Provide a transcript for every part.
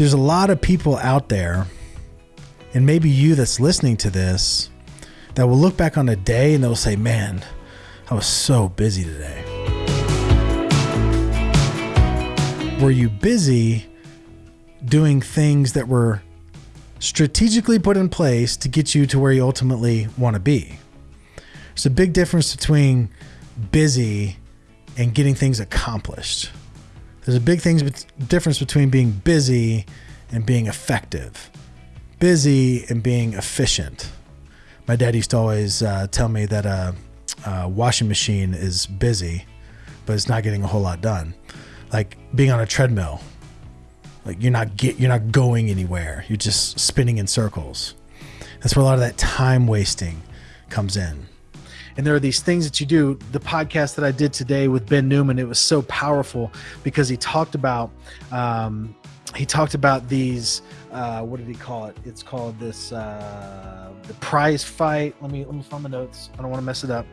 there's a lot of people out there, and maybe you that's listening to this, that will look back on a day and they'll say, Man, I was so busy today. Were you busy doing things that were strategically put in place to get you to where you ultimately want to be? There's a big difference between busy and getting things accomplished. There's a big things, difference between being busy and being effective. Busy and being efficient. My dad used to always uh, tell me that a, a washing machine is busy, but it's not getting a whole lot done. Like being on a treadmill, like you're not get, you're not going anywhere. You're just spinning in circles. That's where a lot of that time wasting comes in and there are these things that you do. The podcast that i did today with ben newman it was so powerful because he talked about um, he talked about these uh, what did he call it? It's called this uh, the prize fight. Let me let me find the notes. I don't want to mess it up.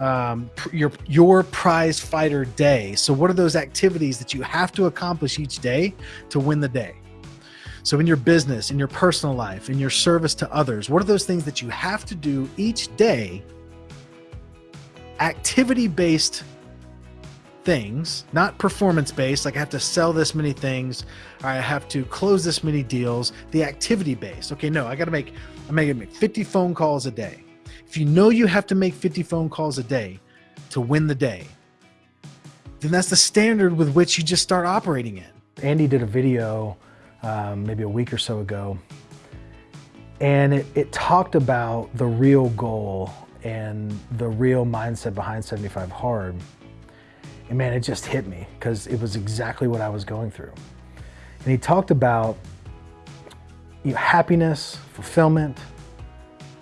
Um, your your prize fighter day. So what are those activities that you have to accomplish each day to win the day? So, in your business, in your personal life, in your service to others, what are those things that you have to do each day activity based things, not performance based, like I have to sell this many things, I have to close this many deals, the activity based. Okay, no, I got to make, I'm making make 50 phone calls a day. If you know you have to make 50 phone calls a day to win the day, then that's the standard with which you just start operating in. Andy did a video um, maybe a week or so ago, and it, it talked about the real goal and the real mindset behind 75 Hard. And man, it just hit me because it was exactly what I was going through. And he talked about you know, happiness, fulfillment,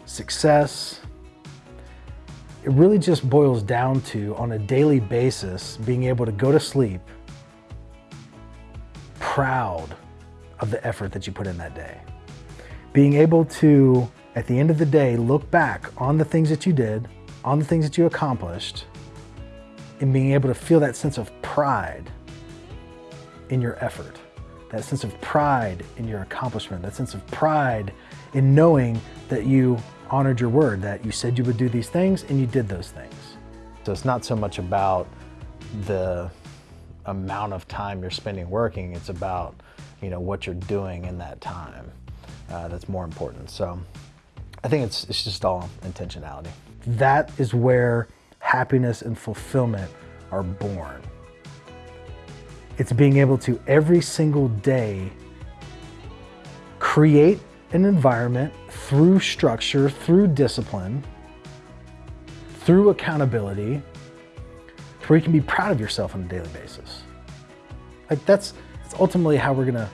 success. It really just boils down to, on a daily basis, being able to go to sleep proud of the effort that you put in that day. Being able to at the end of the day, look back on the things that you did, on the things that you accomplished, and being able to feel that sense of pride in your effort, that sense of pride in your accomplishment, that sense of pride in knowing that you honored your word, that you said you would do these things and you did those things. So it's not so much about the amount of time you're spending working, it's about you know what you're doing in that time. Uh, that's more important. So I think it's, it's just all intentionality. That is where happiness and fulfillment are born. It's being able to every single day create an environment through structure, through discipline, through accountability, where you can be proud of yourself on a daily basis. Like that's, that's ultimately how we're gonna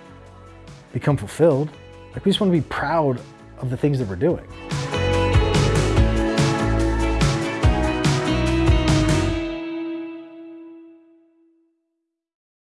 become fulfilled. Like we just wanna be proud of the things that we're doing.